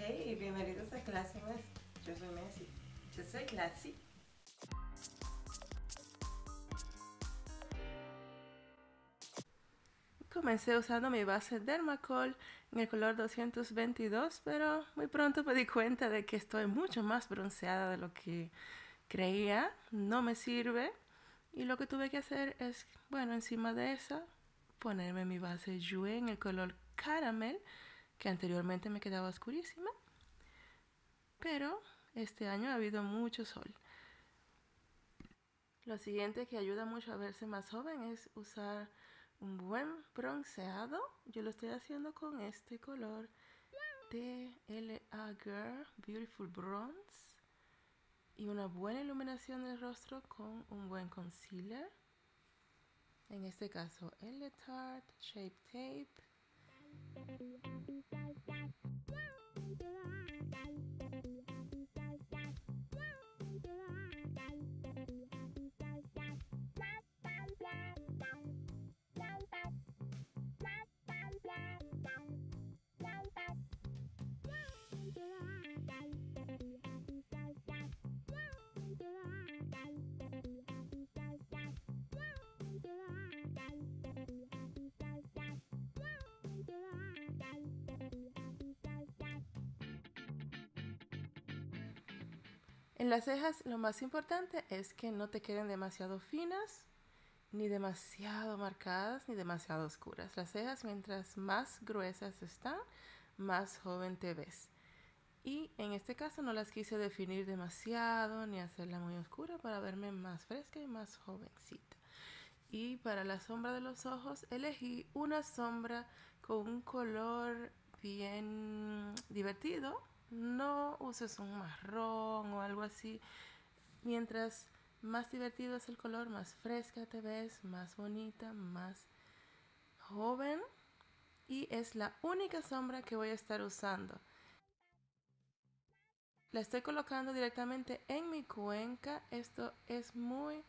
Hey, bienvenidos a Clase Mes. Yo soy Messi. Yo soy Classy. Comencé usando mi base Dermacol en el color 222, pero muy pronto me di cuenta de que estoy mucho más bronceada de lo que creía. No me sirve. Y lo que tuve que hacer es, bueno, encima de esa, ponerme mi base Jouer en el color caramel, que anteriormente me quedaba oscurísima. Pero este año ha habido mucho sol. Lo siguiente que ayuda mucho a verse más joven es usar un buen bronceado. Yo lo estoy haciendo con este color de LA Girl Beautiful Bronze. Y una buena iluminación del rostro con un buen concealer. En este caso, el Tarte Shape Tape. En las cejas lo más importante es que no te queden demasiado finas, ni demasiado marcadas, ni demasiado oscuras. Las cejas mientras más gruesas están, más joven te ves. Y en este caso no las quise definir demasiado ni hacerla muy oscura para verme más fresca y más jovencita. Y para la sombra de los ojos elegí una sombra con un color bien divertido, no uses un marrón o algo así. Mientras más divertido es el color, más fresca te ves, más bonita, más joven. Y es la única sombra que voy a estar usando. La estoy colocando directamente en mi cuenca. Esto es muy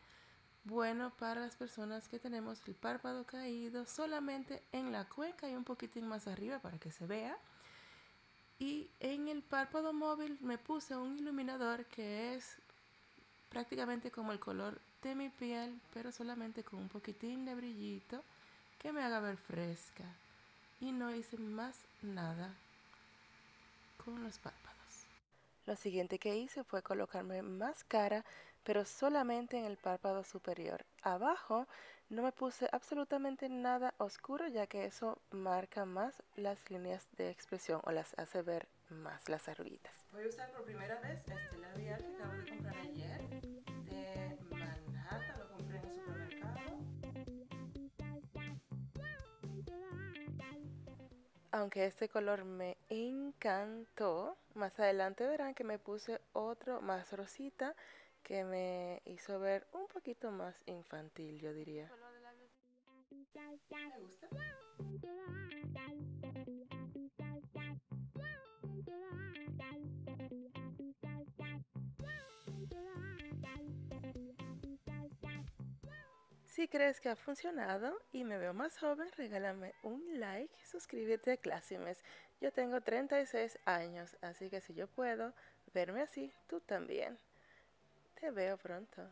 bueno para las personas que tenemos el párpado caído solamente en la cuenca y un poquitín más arriba para que se vea. Y en el párpado móvil me puse un iluminador que es prácticamente como el color de mi piel, pero solamente con un poquitín de brillito que me haga ver fresca. Y no hice más nada con los párpados. Lo siguiente que hice fue colocarme máscara, pero solamente en el párpado superior. Abajo no me puse absolutamente nada oscuro, ya que eso marca más las líneas de expresión o las hace ver más las arruguitas. Voy a usar por primera vez este Aunque este color me encantó, más adelante verán que me puse otro más rosita que me hizo ver un poquito más infantil, yo diría. ¿Me gusta? Si crees que ha funcionado y me veo más joven, regálame un like, suscríbete a Clasimes. Yo tengo 36 años, así que si yo puedo verme así, tú también. Te veo pronto.